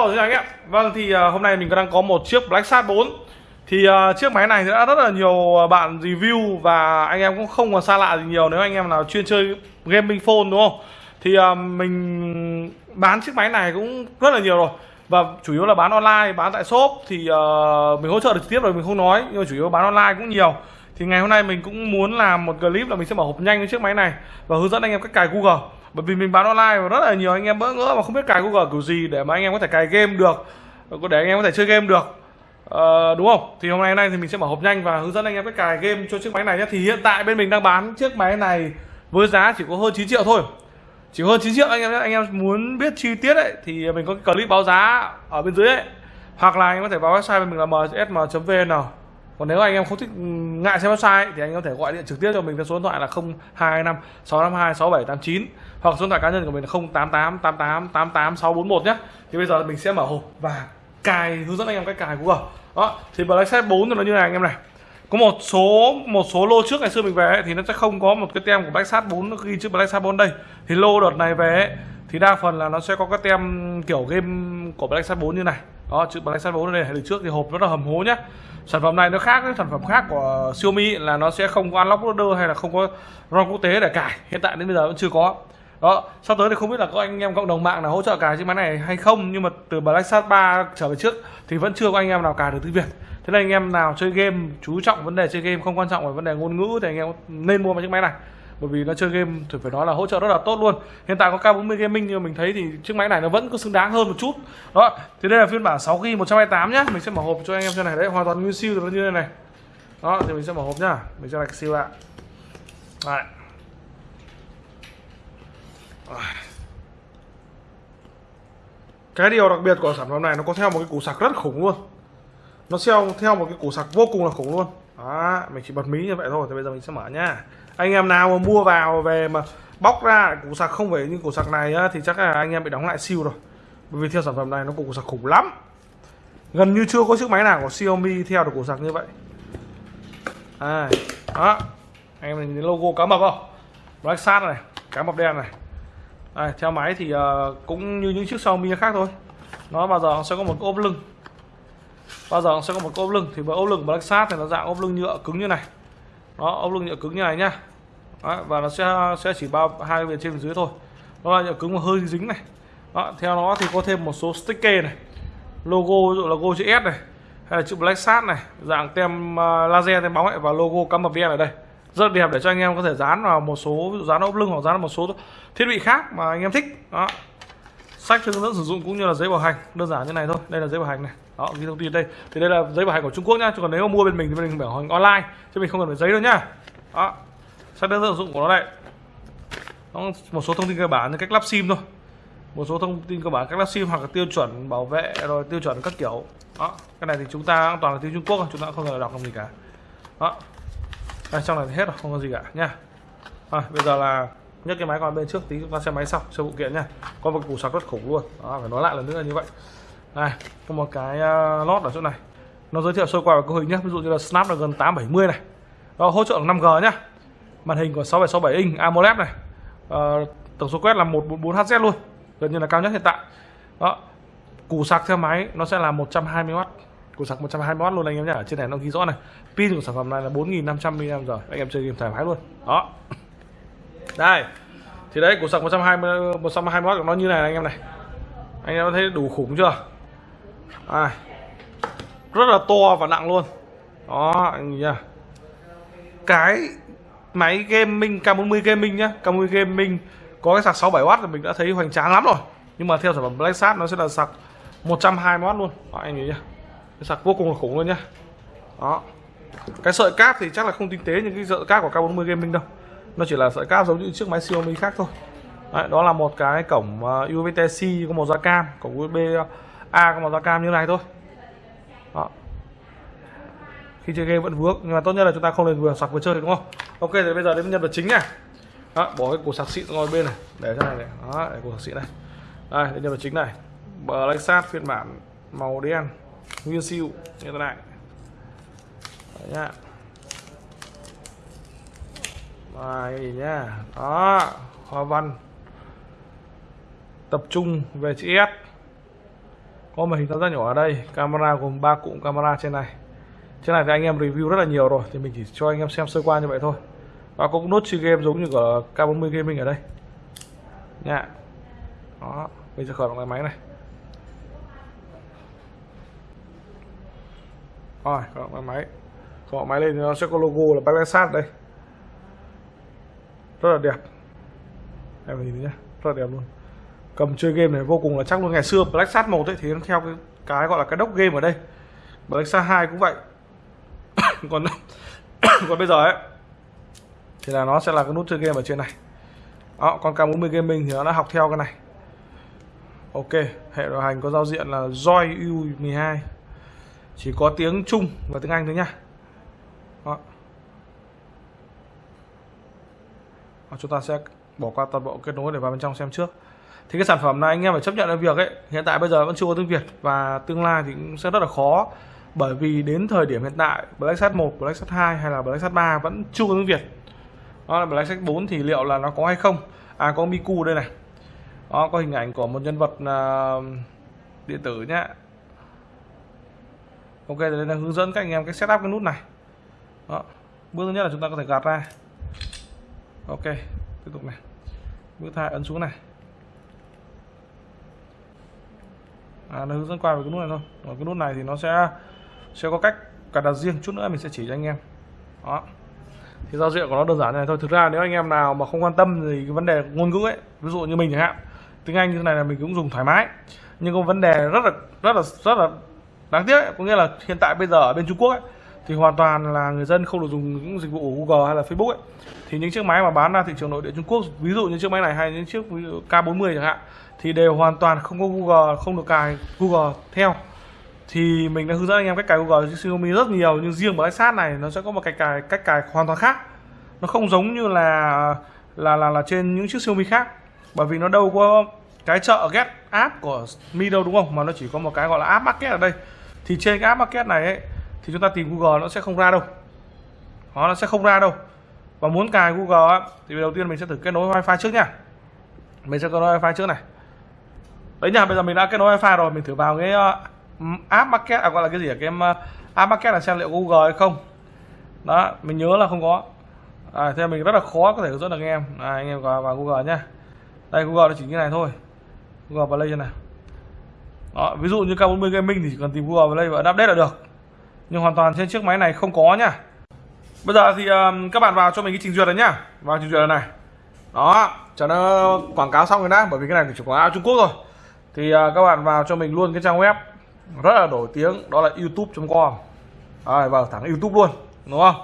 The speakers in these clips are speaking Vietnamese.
Hello xin chào anh em. Vâng thì uh, hôm nay mình đang có một chiếc Black Shark 4 Thì uh, chiếc máy này đã rất là nhiều bạn review Và anh em cũng không còn xa lạ gì nhiều Nếu anh em nào chuyên chơi gaming phone đúng không? Thì uh, mình bán chiếc máy này cũng rất là nhiều rồi. Và chủ yếu là bán online, bán tại shop. Thì uh, mình hỗ trợ được trực tiếp rồi mình không nói Nhưng mà chủ yếu bán online cũng nhiều. Thì ngày hôm nay mình cũng muốn làm một clip là mình sẽ mở hộp nhanh với chiếc máy này Và hướng dẫn anh em cách cài Google bởi vì mình bán online và rất là nhiều anh em bỡ ngỡ mà không biết cài Google kiểu gì để mà anh em có thể cài game được để anh em có thể chơi game được. Uh, đúng không? Thì hôm nay nay thì mình sẽ mở hộp nhanh và hướng dẫn anh em cách cài game cho chiếc máy này nhé. Thì hiện tại bên mình đang bán chiếc máy này với giá chỉ có hơn 9 triệu thôi. Chỉ hơn 9 triệu anh em nhé. Anh em muốn biết chi tiết ấy thì mình có cái clip báo giá ở bên dưới ấy. Hoặc là anh em có thể vào website mình là msm.vn còn nếu anh em không thích ừ, ngại xem website thì anh có thể gọi điện trực tiếp cho mình theo số điện thoại là 025 652 6789 hoặc số điện thoại cá nhân của mình là 088 88 88 641 nhé. Thì bây giờ mình sẽ mở hộp và cài hướng dẫn anh em cách cài Google. Đó thì Black Set 4 thì nó như này anh em này. Có một số một số lô trước ngày xưa mình về ấy, thì nó sẽ không có một cái tem của Black Sat 4 nó ghi chữ Black Sat 4 đây. Thì lô đợt này về ấy, thì đa phần là nó sẽ có cái tem kiểu game của Black Sat 4 như này đó chữ Black Sat 4 này đây từ trước thì hộp rất là hầm hố nhá. Sản phẩm này nó khác với sản phẩm khác của Xiaomi là nó sẽ không có unlock loader hay là không có ROM quốc tế để cài. Hiện tại đến bây giờ vẫn chưa có. Đó sau tới thì không biết là có anh em cộng đồng mạng nào hỗ trợ cài chiếc máy này hay không, nhưng mà từ Black Sat 3 trở về trước thì vẫn chưa có anh em nào cài được tiếng Việt. Thế nên anh em nào chơi game, chú trọng vấn đề chơi game, không quan trọng về vấn đề ngôn ngữ thì anh em nên mua một chiếc máy này bởi vì nó chơi game thì phải nói là hỗ trợ rất là tốt luôn. Hiện tại có K40 gaming, nhưng mình thấy thì chiếc máy này nó vẫn có xứng đáng hơn một chút. Đó, thì đây là phiên bản 6 g 128 nhá. Mình sẽ mở hộp cho anh em cho này. Đấy, hoàn toàn nguyên siêu nó như thế này. Đó, thì mình sẽ mở hộp nhá. Mình sẽ đặt siêu ạ. Đấy. cái điều đặc biệt của sản phẩm này, nó có theo một cái củ sạc rất khủng luôn. Nó theo theo một cái củ sạc vô cùng là khủng luôn đó mình chỉ bật mí như vậy thôi thì bây giờ mình sẽ mở nhá. Anh em nào mà mua vào về mà bóc ra củ sạc không phải như củ sạc này á, thì chắc là anh em bị đóng lại siêu rồi. Bởi vì theo sản phẩm này nó củ sạc khủng lắm. Gần như chưa có chiếc máy nào của Xiaomi theo được củ sạc như vậy. À, đó. Anh em nhìn logo cá mập không? Black Sat này cá mập đen này. À, theo máy thì uh, cũng như những chiếc Xiaomi khác thôi. Nó bao giờ sẽ có một ốp lưng bao giờ nó sẽ có một ốp lưng. Thì với ốp lưng Black sát thì nó dạng ốp lưng nhựa cứng như này. Đó ốp lưng nhựa cứng như này nhá. Đó, và nó sẽ sẽ chỉ bao hai bên trên và dưới thôi. Nó là nhựa cứng mà hơi dính này. Đó, theo nó thì có thêm một số sticker này. Logo ví dụ logo chữ S này hay là chữ Black sát này dạng tem à, laser tem bóng ấy và logo cắm mập đen ở đây. Rất đẹp để cho anh em có thể dán vào một số ví dụ dán ốp lưng hoặc dán vào một số thiết bị khác mà anh em thích. Đó sách hướng dẫn sử dụng cũng như là giấy bảo hành đơn giản như này thôi đây là giấy bảo hành này. Đó ghi thông tin đây. Thì đây là giấy bảo hành của Trung Quốc nhá chứ còn nếu mà mua bên mình thì bên mình bảo hành online chứ mình không cần phải giấy đâu nhá. Đó sách hướng dẫn sử dụng của nó đây. Nó một số thông tin cơ bản như cách lắp sim thôi. Một số thông tin cơ bản cách lắp sim hoặc là tiêu chuẩn bảo vệ rồi tiêu chuẩn các kiểu. Đó cái này thì chúng ta toàn là tiếng Trung Quốc chúng ta không cần đọc làm gì cả. Đó đây, trong này thì hết rồi không có gì cả nha à, bây giờ là nhấc cái máy qua bên trước tí chúng ta xem máy sau xem phụ kiện nha. Có một củ sạc rất khủng luôn. Đó, phải nói lại lần nữa là như vậy. Đây có một cái uh, lót ở chỗ này. Nó giới thiệu sơ qua về cấu hình nhé. Ví dụ như là Snapdragon 870 này. Đó, hỗ trợ 5G nhá. Màn hình của 6767 inch AMOLED này. Uh, tổng số quét là 144Hz luôn. Gần như là cao nhất hiện tại. Đó củ sạc theo máy nó sẽ là 120W củ sạc 120W luôn anh em nhé ở trên này nó ghi rõ này. Pin của sản phẩm này là 4500 mAh. Anh em chơi game thoải mái luôn. Đó đây. Thì đấy củ sạc 120 120W của nó như này anh em này. Anh em thấy đủ khủng chưa? À, rất là to và nặng luôn. Đó anh nhìn cái máy gaming K40 gaming nhá. K40 gaming có cái sạc 67W thì mình đã thấy hoành tráng lắm rồi. Nhưng mà theo sản phẩm Black Sat nó sẽ là sạc 120W luôn. Đó, anh nhìn nhá. Cái sạc vô cùng là khủng luôn nhá. Đó. Cái sợi cáp thì chắc là không tinh tế những cái sợi cáp của K40 gaming đâu nó chỉ là sợi cáp giống như chiếc máy Xiaomi khác thôi. Đấy, đó là một cái cổng ờ, uh, USB Type-C có màu da cam cổng USB A có màu da cam như này thôi. Đó. khi chơi game vẫn vướng nhưng mà tốt nhất là chúng ta không nên vừa sạc vừa chơi đúng không? Ok thì bây giờ đến nhân vật chính này đó, bỏ cái củ sạc xịn ngồi bên này để cho này này. Đó để củ sạc xịn này. Đây đến nhân vật chính này. Black Sat phiên bản màu đen nguyên siêu như thế này. Đấy nhá bài nhá. Đó, Hoa văn. Tập trung về chữ S. Có màn hình tam giác nhỏ ở đây. Camera gồm ba cụm camera trên này. Trên này thì anh em review rất là nhiều rồi, thì mình chỉ cho anh em xem sơ qua như vậy thôi. Và có nốt chơi game giống như của K40 Gaming ở đây. Nha. Đó, bây giờ khởi động cái máy này. Rồi, khởi động cái máy. Khởi động máy lên thì nó sẽ có logo là Blacksat đây rất là đẹp. Em nhìn nhé rất là đẹp luôn. Cầm chơi game này vô cùng là chắc luôn. Ngày xưa Black Sat một ấy thì nó theo cái, cái gọi là cái đốc game ở đây. Black Sat 2 cũng vậy. Còn còn bây giờ ấy thì là nó sẽ là cái nút chơi game ở trên này. Đó còn K40 Gaming thì nó đã học theo cái này. Ok hệ điều hành có giao diện là Joy U12 chỉ có tiếng Trung và tiếng Anh thôi nhá. Đó. Đó, chúng ta sẽ bỏ qua toàn bộ kết nối để vào bên trong xem trước. Thì cái sản phẩm này anh em phải chấp nhận được việc ấy hiện tại bây giờ vẫn chưa có tiếng Việt và tương lai thì cũng sẽ rất là khó. Bởi vì đến thời điểm hiện tại Black Sat 1, Black Sat 2 hay là Black Sat 3 vẫn chưa có tiếng Việt. Đó là Black Sat 4 thì liệu là nó có hay không? À có Miku đây này. Đó có hình ảnh của một nhân vật uh, điện tử nhá. Ok đây là hướng dẫn các anh em cách setup cái nút này. Đó bước thứ nhất là chúng ta có thể gạt ra ok tiếp tục này. Bước thai ấn xuống này. À, nó hướng dẫn qua về cái nút này thôi. Còn cái nút này thì nó sẽ sẽ có cách cài đặt riêng. Chút nữa mình sẽ chỉ cho anh em. Đó. Thì giao diện của nó đơn giản này thôi. Thực ra nếu anh em nào mà không quan tâm thì cái vấn đề ngôn ngữ ấy ví dụ như mình chẳng hạn tiếng anh như thế này là mình cũng dùng thoải mái. Nhưng có vấn đề rất là rất là rất là đáng tiếc ấy. có nghĩa là hiện tại bây giờ ở bên Trung Quốc ấy, thì hoàn toàn là người dân không được dùng những dịch vụ của Google hay là Facebook ấy. Thì những chiếc máy mà bán ra thị trường nội địa Trung Quốc ví dụ như chiếc máy này hay những chiếc K40 chẳng hạn thì đều hoàn toàn không có Google không được cài Google theo. Thì mình đã hướng dẫn anh em cách cài Google trên Xiaomi rất nhiều nhưng riêng với sát này nó sẽ có một cách cài cách cài hoàn toàn khác. Nó không giống như là là là là trên những chiếc Xiaomi khác bởi vì nó đâu có cái chợ get app của Mi đâu đúng không? Mà nó chỉ có một cái gọi là app market ở đây. Thì trên cái app market này ấy, thì chúng ta tìm Google nó sẽ không ra đâu. Đó, nó sẽ không ra đâu. Và muốn cài Google á, thì đầu tiên mình sẽ thử kết nối wifi trước nha. Mình sẽ kết nối wifi trước này. Đấy nha bây giờ mình đã kết nối wifi rồi mình thử vào cái uh, app market à gọi là cái gì ở cái uh, app market là xem liệu Google hay không. Đó mình nhớ là không có. À, thế mình rất là khó có thể hướng dẫn được anh em. À, anh em vào, vào Google nhá. Đây Google nó chỉ như này thôi. Google Play như này. Đó, ví dụ như K40 Gaming thì chỉ cần tìm Google Play và update là được nhưng hoàn toàn trên chiếc máy này không có nhá. Bây giờ thì um, các bạn vào cho mình cái trình duyệt này nhá. Vào trình duyệt này đó cho nó quảng cáo xong rồi đã bởi vì cái này chỉ quảng cáo Trung Quốc rồi. Thì uh, các bạn vào cho mình luôn cái trang web rất là nổi tiếng đó là youtube.com à, vào thẳng youtube luôn đúng không?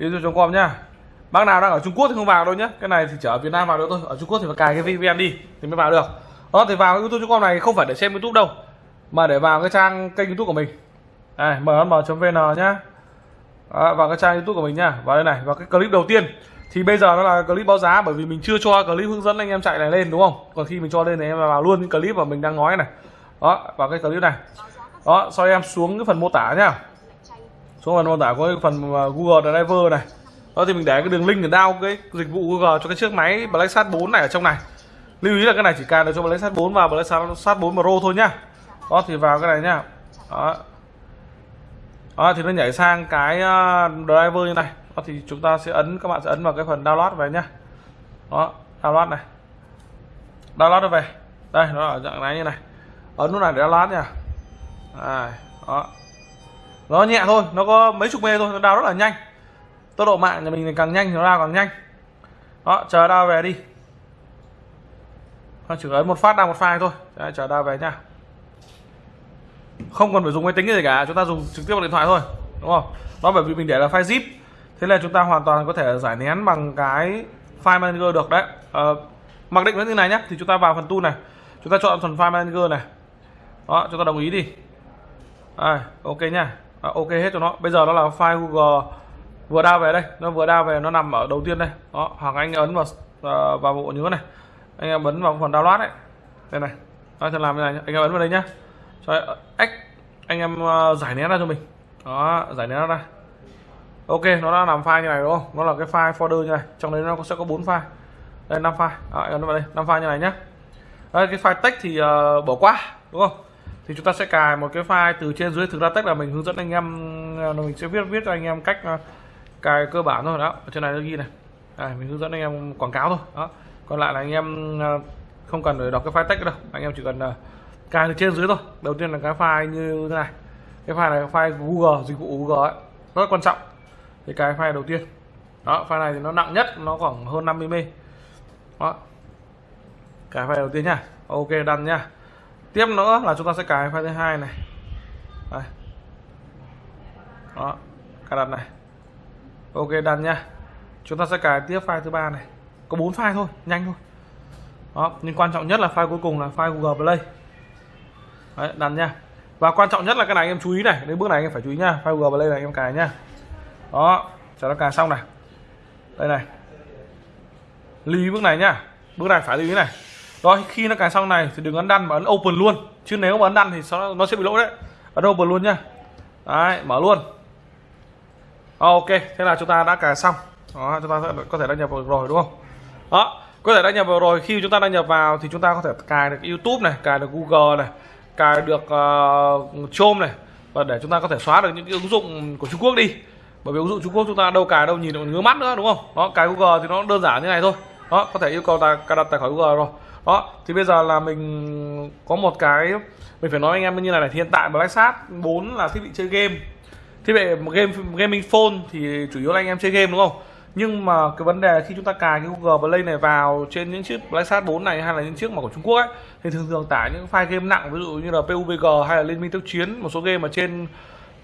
youtube.com nhá. Bác nào đang ở Trung Quốc thì không vào đâu nhé cái này thì chỉ ở Việt Nam vào được thôi. Ở Trung Quốc thì phải cài cái VPN đi thì mới vào được. Đó thì vào youtube.com này không phải để xem youtube đâu mà để vào cái trang kênh youtube của mình này mm.vn nhá. À, vào cái trang youtube của mình nhá. Vào đây này vào cái clip đầu tiên. Thì bây giờ nó là clip báo giá bởi vì mình chưa cho clip hướng dẫn anh em chạy này lên đúng không? Còn khi mình cho lên thì em vào luôn cái clip mà mình đang nói này. Đó vào cái clip này. Đó sau em xuống cái phần mô tả nhá. Xuống phần mô tả có cái phần Google Driver này. Đó thì mình để cái đường link để down cái dịch vụ Google cho cái chiếc máy Blacksat 4 này ở trong này. Lưu ý là cái này chỉ cài được cho Blacksat 4 và Blacksat 4 Pro thôi nhá. Đó thì vào cái này nhá. Đó đó thì nó nhảy sang cái ờ, driver như này. Đó thì chúng ta sẽ ấn các bạn sẽ ấn vào cái phần download về nhá. Đó download này. Download nó về. Đây nó ở dạng này như này. Ấn nút này để download nha. À, đó. Nó nhẹ thôi nó có mấy chục mê thôi nó đào rất là nhanh. Tốc độ mạng nhà mình càng nhanh thì nó đào càng nhanh. Đó chờ đào về đi. Nó chỉ ấn một phát đào một file thôi. Đấy, chờ đào về nha không cần phải dùng máy tính gì cả chúng ta dùng trực tiếp bằng điện thoại thôi đúng không? Đó bởi vì mình để là file zip thế là chúng ta hoàn toàn có thể giải nén bằng cái file manager được đấy. À, mặc định nó như này nhé thì chúng ta vào phần tool này chúng ta chọn phần file manager này. Đó chúng ta đồng ý đi. À, ok nha à, ok hết cho nó. Bây giờ nó là file google vừa đao về đây. Nó vừa đao về nó nằm ở đầu tiên đây. Đó hoặc anh ấn vào uh, vào bộ nhớ này. Anh em ấn vào phần download đấy. Đây này. Đó làm như này anh em ấn vào đây nhá cho x anh em ờ, giải nén ra cho mình. Đó giải nén ra. Ok nó đã làm file như này đúng không? Nó là cái file folder như này. Trong đấy nó sẽ có bốn file. Đây năm file. À, nó vào đây. Năm file như này nhé đây, cái file text thì uh, bỏ qua đúng không? Thì chúng ta sẽ cài một cái file từ trên dưới. Thực ra text là mình hướng dẫn anh em ờ, mình sẽ viết viết cho anh em cách uh, cài cơ bản thôi. Đó ở trên này nó ghi này. À, mình hướng dẫn anh em quảng cáo thôi. Đó. Còn lại là anh em uh, không cần phải đọc cái file text đâu. Anh em chỉ cần uh, cài từ trên dưới thôi. Đầu tiên là cái file như thế này. Cái file này là file Google, dịch vụ Google ấy. Rất quan trọng. Thì cái file đầu tiên. Đó, file này thì nó nặng nhất, nó khoảng hơn 50 mươi đó. Cái file đầu tiên nhá. Ok đăng nhá. Tiếp nữa là chúng ta sẽ cài file thứ hai này. Đây. đó, cài đặt này. Ok đăng nhá. Chúng ta sẽ cài tiếp file thứ ba này. Có bốn file thôi, nhanh thôi. Đó, nhưng quan trọng nhất là file cuối cùng là file Google Play. Đấy, đặt nha. Và quan trọng nhất là cái này anh em chú ý này. Đến bước này anh em phải chú ý nha. File Google Play này anh em cài nhá đó cho nó cài xong này. Đây này. Lưu ý bước này nhá bước này phải lưu ý này. Rồi khi nó cài xong này thì đừng ấn đăn mà ấn open luôn. Chứ nếu mà ấn đăn thì nó nó sẽ bị lỗi đấy. Ấn open luôn nhá đấy mở luôn. Ok thế là chúng ta đã cài xong. Đó chúng ta sẽ có thể đăng nhập vào rồi đúng không? Đó có thể đăng nhập vào rồi. Khi chúng ta đăng nhập vào thì chúng ta có thể cài được YouTube này cài được Google này cài được uh, Chrome này và để chúng ta có thể xóa được những cái ứng dụng của Trung Quốc đi. Bởi vì ứng dụng Trung Quốc chúng ta đâu cài đâu nhìn được ngứa mắt nữa đúng không? Đó cài Google thì nó đơn giản như này thôi. Đó có thể yêu cầu ta cài đặt tài khoản Google rồi. Đó thì bây giờ là mình có một cái mình phải nói anh em như này này hiện tại Black Sat 4 là thiết bị chơi game. Thiết bị game gaming phone thì chủ yếu là anh em chơi game đúng không? Nhưng mà cái vấn đề khi chúng ta cài cái Google Play này vào trên những chiếc PlayStation 4 này hay là những chiếc mà của Trung Quốc ấy, thì thường thường tải những file game nặng, ví dụ như là PUBG hay là Liên minh tốc chiến, một số game mà trên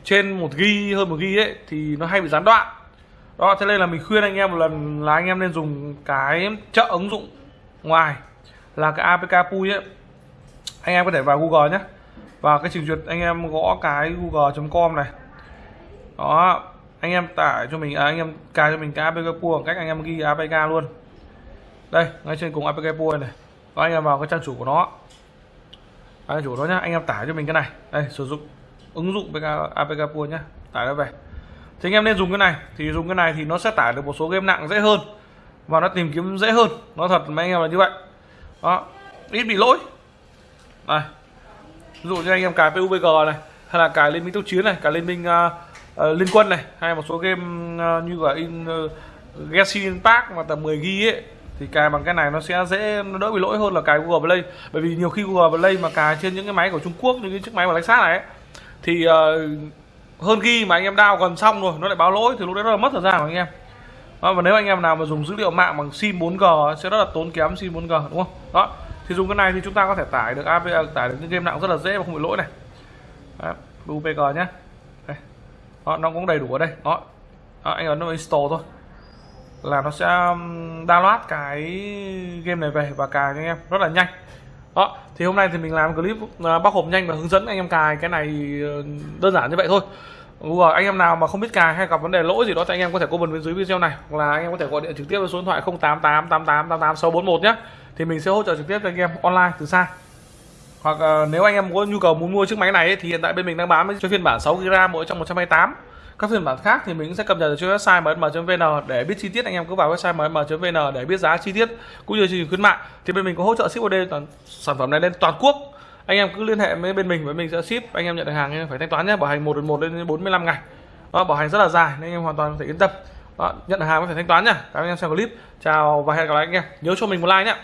trên một ghi, hơn một ghi ấy, thì nó hay bị gián đoạn. Đó, thế nên là mình khuyên anh em một lần là anh em nên dùng cái trợ ứng dụng ngoài là cái APK Pui ấy. Anh em có thể vào Google nhé. Và cái trình duyệt, anh em gõ cái google.com này. Đó anh em tải cho mình à, anh em cài cho mình cái APK Pool bằng cách anh em ghi APK luôn. Đây ngay trên cùng APK Pool này. Và anh em vào cái trang chủ của nó. Trang chủ đó nhá. Anh em tải cho mình cái này. Đây sử dụng ứng dụng APK, APK Pool nhá. Tải nó về. Thì anh em nên dùng cái này. Thì dùng cái này thì nó sẽ tải được một số game nặng dễ hơn. Và nó tìm kiếm dễ hơn. Nó thật mấy anh em là như vậy. Đó ít bị lỗi. Này ví dụ như anh em cài PUBG này hay là cài liên minh tốc chiến này cài liên minh uh, uh, liên quân này hay một số game uh, như là in ờ, uh, Genshin Impact mà tầm 10 g ấy thì cài bằng cái này nó sẽ dễ nó đỡ bị lỗi hơn là cài Google Play. Bởi vì nhiều khi Google Play mà cài trên những cái máy của Trung Quốc như cái chiếc máy mà lách sát này ấy, thì uh, hơn ghi mà anh em đao gần xong rồi nó lại báo lỗi thì lúc đấy rất là mất thời gian của anh em. Đó, và nếu anh em nào mà dùng dữ liệu mạng bằng sim 4G sẽ rất là tốn kém sim 4G đúng không? Đó thì dùng cái này thì chúng ta có thể tải được app, tải được những game nặng rất là dễ và không bị lỗi này. Đó, UPG nhé. Đó, nó cũng đầy đủ ở đây. Đó, đó anh ấn vào install thôi. Là nó sẽ download cái game này về và cài cho anh em. Rất là nhanh. Đó. Thì hôm nay thì mình làm clip ờ, bóc hộp nhanh và hướng dẫn anh em cài cái này đơn giản như vậy thôi. Google anh em nào mà không biết cài hay gặp vấn đề lỗi gì đó thì anh em có thể comment bên dưới video này hoặc là anh em có thể gọi điện trực tiếp với số điện thoại 0888888641 nhé thì mình sẽ hỗ trợ trực tiếp cho anh em online từ xa hoặc uh, nếu anh em có nhu cầu muốn mua chiếc máy này ấy, thì hiện tại bên mình đang bán cho phiên bản 6 GB mỗi trong 128 các phiên bản khác thì mình sẽ cập nhật trên website mm.vn để biết chi tiết. Anh em cứ vào website mm.vn để biết giá chi tiết cũng như chương trình khuyến mại. Thì bên mình có hỗ trợ ship OD toàn sản phẩm này lên toàn quốc. Anh em cứ liên hệ với bên mình và mình sẽ ship. Anh em nhận được hàng anh em phải thanh toán nhé bảo hành một đến một đến 45 ngày. Đó bảo hành rất là dài nên anh em hoàn toàn có thể yên tâm. Đó, nhận được hàng phải thanh toán nhá cảm ơn anh em xem clip. Chào và hẹn gặp lại anh em. Nhớ cho mình một like nhé.